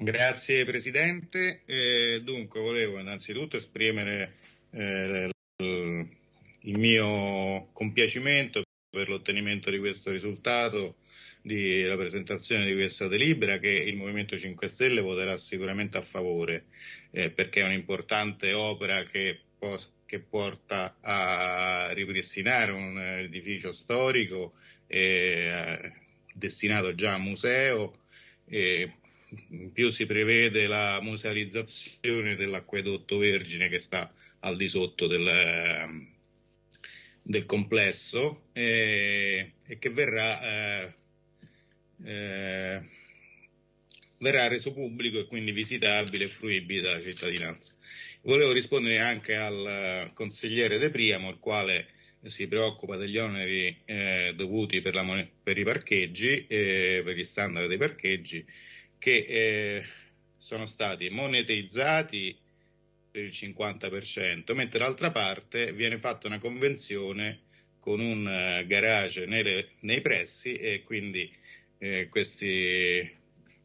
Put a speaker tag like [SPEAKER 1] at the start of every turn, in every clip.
[SPEAKER 1] Grazie Presidente. Eh, dunque, volevo innanzitutto esprimere eh, il mio compiacimento per l'ottenimento di questo risultato, la presentazione di questa delibera che il Movimento 5 Stelle voterà sicuramente a favore eh, perché è un'importante opera che, che, porta a ripristinare un edificio storico eh, destinato già a museo. Eh, in più si prevede la musealizzazione dell'acquedotto Vergine che sta al di sotto del, del complesso eh, e che verrà, eh, eh, verrà reso pubblico e quindi visitabile e fruibile dalla cittadinanza. Volevo rispondere anche al consigliere De Priamo, il quale si preoccupa degli oneri eh, dovuti per, la, per, i parcheggi, eh, per gli standard dei parcheggi, che eh, sono stati monetizzati per il 50%, mentre d'altra parte viene fatta una convenzione con un uh, garage nelle, nei pressi e quindi eh, questi,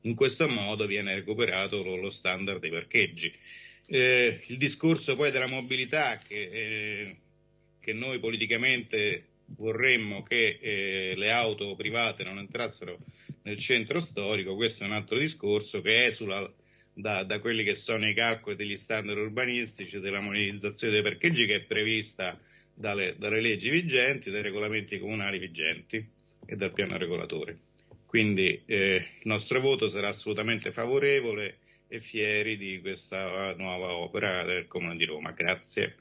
[SPEAKER 1] in questo modo viene recuperato lo, lo standard dei parcheggi. Eh, il discorso poi della mobilità che, eh, che noi politicamente vorremmo che eh, le auto private non entrassero nel centro storico, questo è un altro discorso che esula da, da quelli che sono i calcoli degli standard urbanistici, della monetizzazione dei parcheggi che è prevista dalle, dalle leggi vigenti, dai regolamenti comunali vigenti e dal piano regolatore. Quindi eh, il nostro voto sarà assolutamente favorevole e fieri di questa nuova opera del Comune di Roma. Grazie.